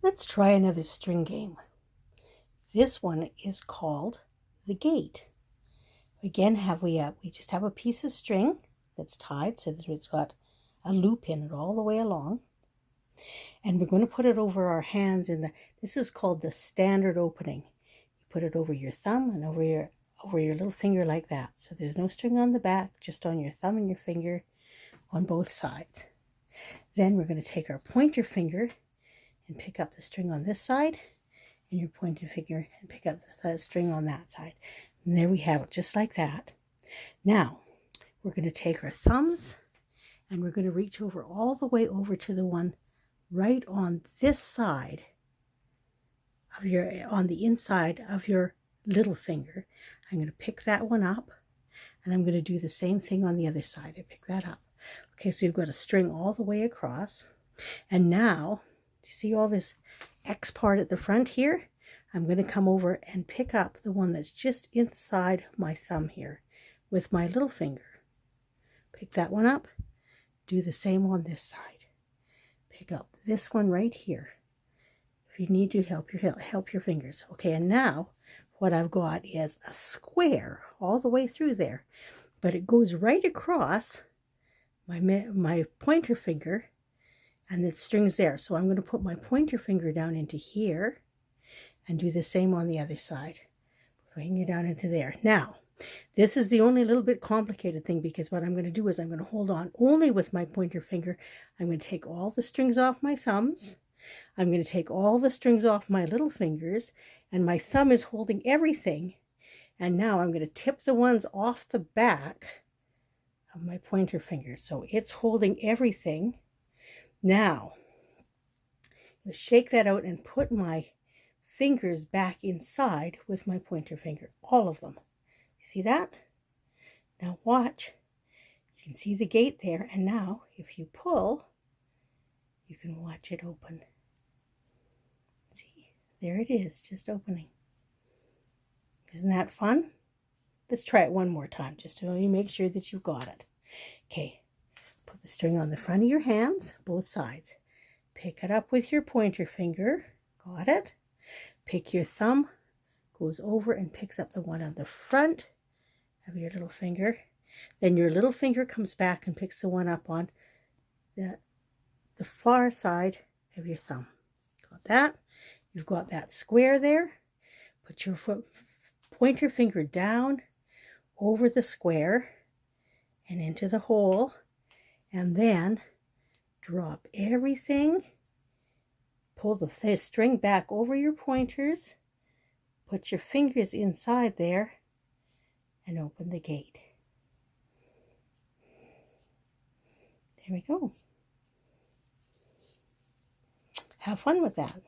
Let's try another string game. This one is called the gate. Again, have we a, we just have a piece of string that's tied so that it's got a loop in it all the way along. And we're going to put it over our hands in the, this is called the standard opening. You put it over your thumb and over your, over your little finger like that. So there's no string on the back, just on your thumb and your finger on both sides. Then we're going to take our pointer finger and pick up the string on this side and your pointed finger and pick up the string on that side. And there we have it, just like that. Now, we're going to take our thumbs and we're going to reach over all the way over to the one right on this side of your, on the inside of your little finger. I'm going to pick that one up and I'm going to do the same thing on the other side. I pick that up. Okay, so you've got a string all the way across. And now, you see all this X part at the front here? I'm going to come over and pick up the one that's just inside my thumb here with my little finger. Pick that one up. Do the same on this side. Pick up this one right here. If you need to help your help your fingers. Okay, and now what I've got is a square all the way through there. But it goes right across my, my pointer finger and the string's there. So I'm going to put my pointer finger down into here and do the same on the other side. Bring it down into there. Now, this is the only little bit complicated thing because what I'm going to do is I'm going to hold on only with my pointer finger. I'm going to take all the strings off my thumbs. I'm going to take all the strings off my little fingers and my thumb is holding everything. And now I'm going to tip the ones off the back of my pointer finger. So it's holding everything. Now, shake that out and put my fingers back inside with my pointer finger, all of them. You see that? Now watch. You can see the gate there, and now if you pull, you can watch it open. See, there it is, just opening. Isn't that fun? Let's try it one more time, just to make sure that you got it. Okay, put the string on the front of your hands, both sides. Pick it up with your pointer finger. Got it? Pick your thumb, goes over and picks up the one on the front of your little finger. Then your little finger comes back and picks the one up on the, the far side of your thumb. Got that? You've got that square there. Put your foot, pointer finger down over the square and into the hole and then drop everything pull the string back over your pointers put your fingers inside there and open the gate. There we go. Have fun with that